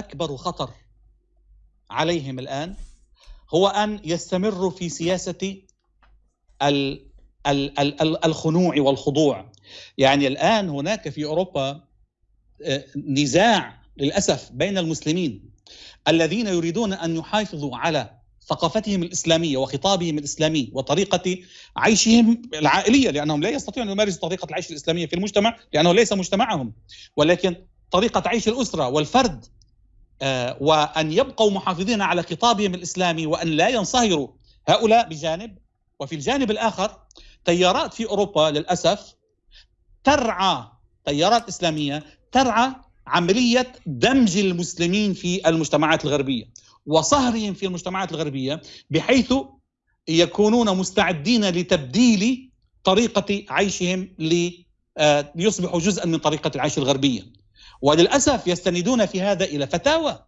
أكبر خطر عليهم الآن هو أن يستمروا في سياسة الخنوع والخضوع. يعني الآن هناك في أوروبا آه، نزاع للأسف بين المسلمين الذين يريدون أن يحافظوا على ثقافتهم الإسلامية وخطابهم الإسلامي وطريقة عيشهم العائلية لأنهم لا يستطيعون أن يمارسوا طريقة العيش الإسلامية في المجتمع لأنه ليس مجتمعهم ولكن طريقة عيش الأسرة والفرد آه، وأن يبقوا محافظين على خطابهم الإسلامي وأن لا ينصهروا هؤلاء بجانب وفي الجانب الآخر تيارات في أوروبا للأسف ترعى تيارات إسلامية ترعى عملية دمج المسلمين في المجتمعات الغربية وصهرهم في المجتمعات الغربية بحيث يكونون مستعدين لتبديل طريقة عيشهم ليصبحوا آه، جزءا من طريقة العيش الغربية. وللأسف يستندون في هذا إلى فتاوى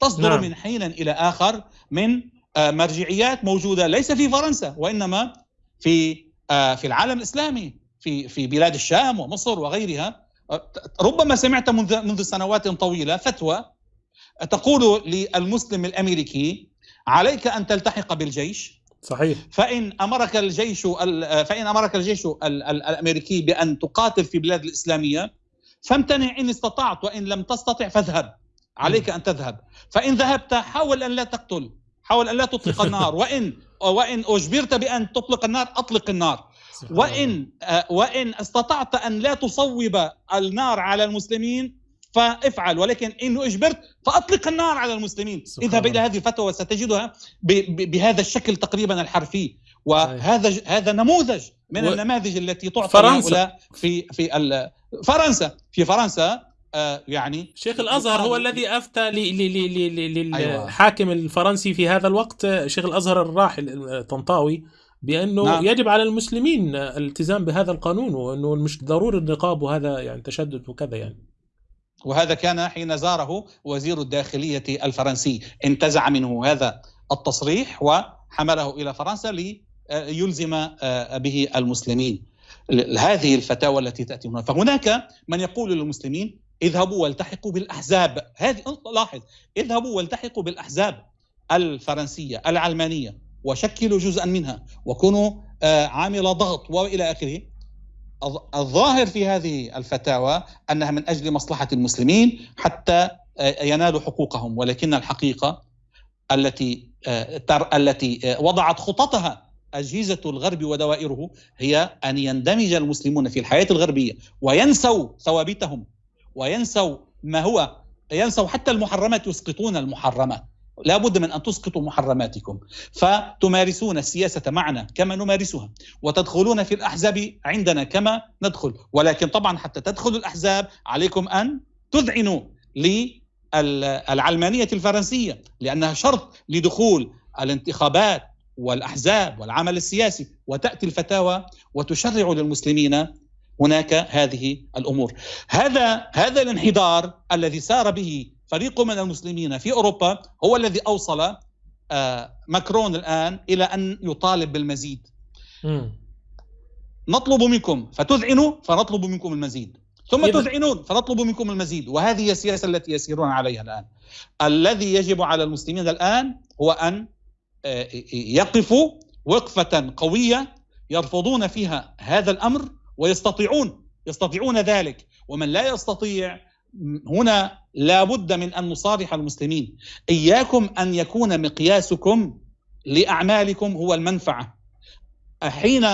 تصدر نعم. من حين إلى آخر من آه، مرجعيات موجودة ليس في فرنسا وإنما في آه، في العالم الإسلامي في في بلاد الشام ومصر وغيرها. ربما سمعت منذ منذ سنوات طويلة فتوى تقول للمسلم الأمريكي عليك أن تلتحق بالجيش. صحيح. فإن أمرك الجيش فإن أمرك الجيش الأمريكي بأن تقاتل في بلاد الإسلامية فامتنع إن استطعت وإن لم تستطع فاذهب. عليك أن تذهب. فإن ذهبت حاول أن لا تقتل. حاول أن لا تطلق النار. وإن وإن أجبرت بأن تطلق النار أطلق النار. وإن وإن استطعت أن لا تصوب النار على المسلمين فافعل. ولكن انه أجبرت فأطلق النار على المسلمين. اذهب إلى هذه الفتوى وستجدها بهذا الشكل تقريبا الحرفي. وهذا هذا نموذج من و... النماذج التي تعطى فرنسا. في في فرنسا في فرنسا آه يعني شيخ الأزهر هو الذي أفتى للحاكم أيوة. الفرنسي في هذا الوقت شيخ الأزهر الراحل طنطاوي بأنه نعم. يجب على المسلمين الالتزام بهذا القانون وأنه مش ضروري النقاب وهذا يعني تشدد وكذا يعني وهذا كان حين زاره وزير الداخلية الفرنسي انتزع منه هذا التصريح وحمله إلى فرنسا ليلزم آه، به المسلمين هذه الفتاوى التي تأتي هنا. فهناك من يقول للمسلمين اذهبوا والتحقوا بالأحزاب. هذه لاحظ اذهبوا والتحقوا بالأحزاب الفرنسية العلمانية وشكلوا جزءا منها وكونوا آه، عامل ضغط وإلى آخره. الظاهر في هذه الفتاوى أنها من أجل مصلحة المسلمين حتى آه، ينالوا حقوقهم ولكن الحقيقة التي آه، التي وضعت خططها أجهزة الغرب ودوائره هي أن يندمج المسلمون في الحياة الغربية وينسوا ثوابتهم وينسوا ما هو ينسوا حتى المحرمات يسقطون المحرمات. لا بد من أن تسقطوا محرماتكم. فتمارسون السياسة معنا كما نمارسها وتدخلون في الأحزاب عندنا كما ندخل. ولكن طبعا حتى تدخلوا الأحزاب عليكم أن تذعنوا للعلمانية الفرنسية لأنها شرط لدخول الانتخابات والأحزاب والعمل السياسي وتأتي الفتاوى وتشرع للمسلمين هناك هذه الأمور. هذا هذا الانحدار الذي سار به فريق من المسلمين في أوروبا هو الذي أوصل آه، ماكرون الآن إلى أن يطالب بالمزيد. نطلب منكم فتذعنوا فنطلب منكم المزيد. ثم تذعنون فنطلب منكم المزيد وهذه هي السياسة التي يسيرون عليها الآن. الذي يجب على المسلمين الآن هو أن آه، يقفوا وقفة قوية يرفضون فيها هذا الأمر ويستطيعون يستطيعون ذلك. ومن لا يستطيع هنا لابد من أن نصارح المسلمين. إياكم أن يكون مقياسكم لأعمالكم هو المنفعة. حين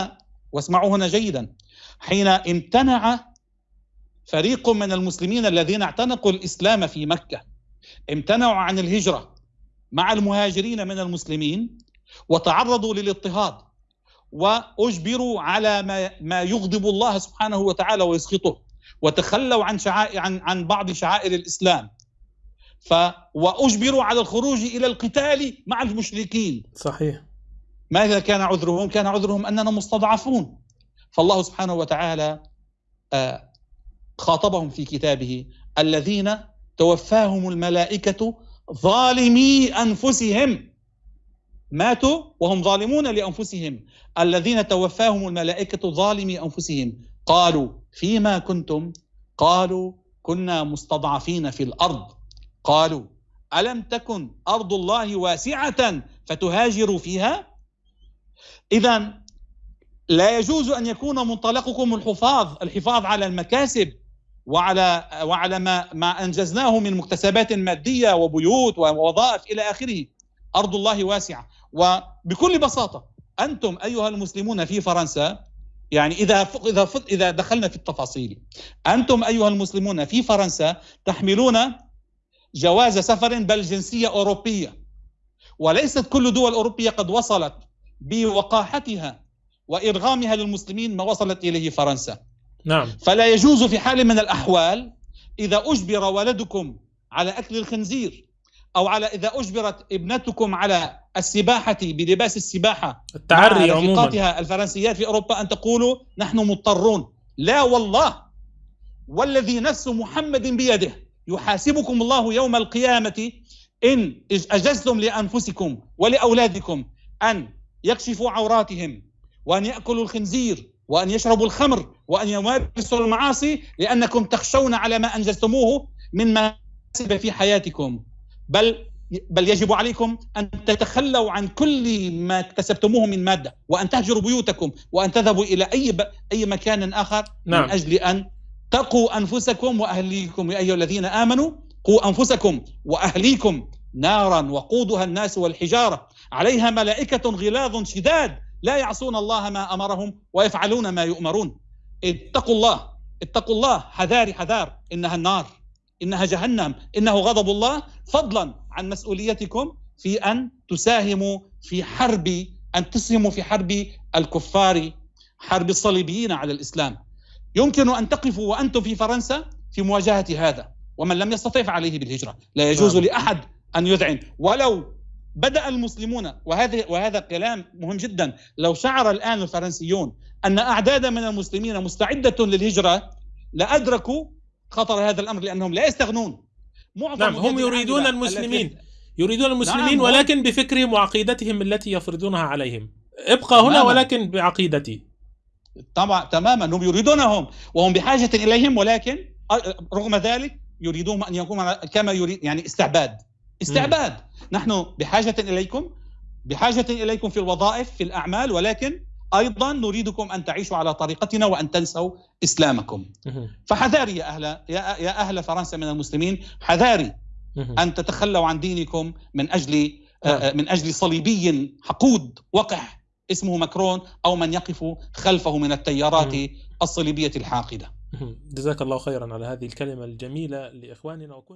واسمعوا هنا جيدا حين امتنع فريق من المسلمين الذين اعتنقوا الإسلام في مكة امتنعوا عن الهجرة مع المهاجرين من المسلمين وتعرضوا للاضطهاد وأجبروا على ما ما يغضب الله سبحانه وتعالى ويسخطه وتخلوا عن شعائر عن عن بعض شعائر الإسلام. ف وأجبروا على الخروج إلى القتال مع المشركين. صحيح. ماذا كان عذرهم؟ كان عذرهم أننا مستضعفون. فالله سبحانه وتعالى آه، خاطبهم في كتابه الذين توفاهم الملائكة ظالمي أنفسهم. ماتوا وهم ظالمون لأنفسهم. الذين توفاهم الملائكة ظالمي أنفسهم. قالوا فيما كنتم؟ قالوا كنا مستضعفين في الأرض. قالوا ألم تكن أرض الله واسعة فتهاجروا فيها؟ إذا لا يجوز أن يكون منطلقكم الحفاظ الحفاظ على المكاسب. وعلى وعلى ما ما أنجزناه من مكتسبات مادية وبيوت ووظائف إلى آخره. أرض الله واسعة. وبكل بساطة أنتم أيها المسلمون في فرنسا يعني إذا إذا إذا دخلنا في التفاصيل أنتم أيها المسلمون في فرنسا تحملون جواز سفر بل جنسية أوروبية. وليست كل دول أوروبية قد وصلت بوقاحتها وإرغامها للمسلمين ما وصلت إليه فرنسا. نعم. فلا يجوز في حال من الأحوال إذا أجبر ولدكم على أكل الخنزير أو على إذا أجبرت ابنتكم على السباحة بلباس السباحة التعري مع عموما. الفرنسيات في أوروبا أن تقولوا نحن مضطرون. لا والله. والذي نفس محمد بيده يحاسبكم الله يوم القيامة إن أجزتم لأنفسكم ولأولادكم أن يكشفوا عوراتهم وأن يأكلوا الخنزير وأن يشربوا الخمر وأن يمارسوا المعاصي لأنكم تخشون على ما أنجزتموه من مكاسب في حياتكم. بل بل يجب عليكم أن تتخلوا عن كل ما اكتسبتموه من مادة وأن تهجروا بيوتكم وأن تذهبوا إلى أي ب... أي مكان آخر نعم. من أجل أن تقوا أنفسكم وأهليكم. يا أيها الذين آمنوا قوا أنفسكم وأهليكم نارا وقودها الناس والحجارة. عليها ملائكة غلاظ شداد. لا يعصون الله ما أمرهم ويفعلون ما يؤمرون. اتقوا الله اتقوا الله حذار حذار. إنها النار إنها جهنم إنه غضب الله. فضلا عن مسؤوليتكم في أن تساهموا في حرب أن تسهموا في حرب الكفار حرب الصليبيين على الإسلام. يمكن أن تقفوا وأنتم في فرنسا في مواجهة هذا ومن لم يستطع فعليه بالهجرة. لا يجوز نعم. لأحد أن يذعن. ولو بدأ المسلمون وهذا وهذا كلام مهم جدا. لو شعر الآن الفرنسيون أن اعدادا من المسلمين مستعدة للهجرة لادركوا خطر هذا الأمر لأنهم لا يستغنون. معظم نعم هم يريدون المسلمين. يريدون المسلمين نعم ولكن بفكرهم وعقيدتهم التي يفرضونها عليهم. ابقى هنا تماما. ولكن بعقيدتي. طبعا تماما. هم يريدونهم وهم بحاجة إليهم ولكن رغم ذلك يريدون أن يكون كما يريد يعني استعباد. استعباد. م. نحن بحاجة إليكم بحاجة إليكم في الوظائف في الأعمال ولكن أيضا نريدكم أن تعيشوا على طريقتنا وأن تنسوا إسلامكم. فحذاري يا أهل يا يا أهل فرنسا من المسلمين حذاري أن تتخلوا عن دينكم من أجل آه، نعم. من أجل صليبي حقود وقح اسمه ماكرون أو من يقف خلفه من التيارات الصليبية الحاقدة. جزاك الله خيرا على هذه الكلمة الجميلة لإخواننا. وكن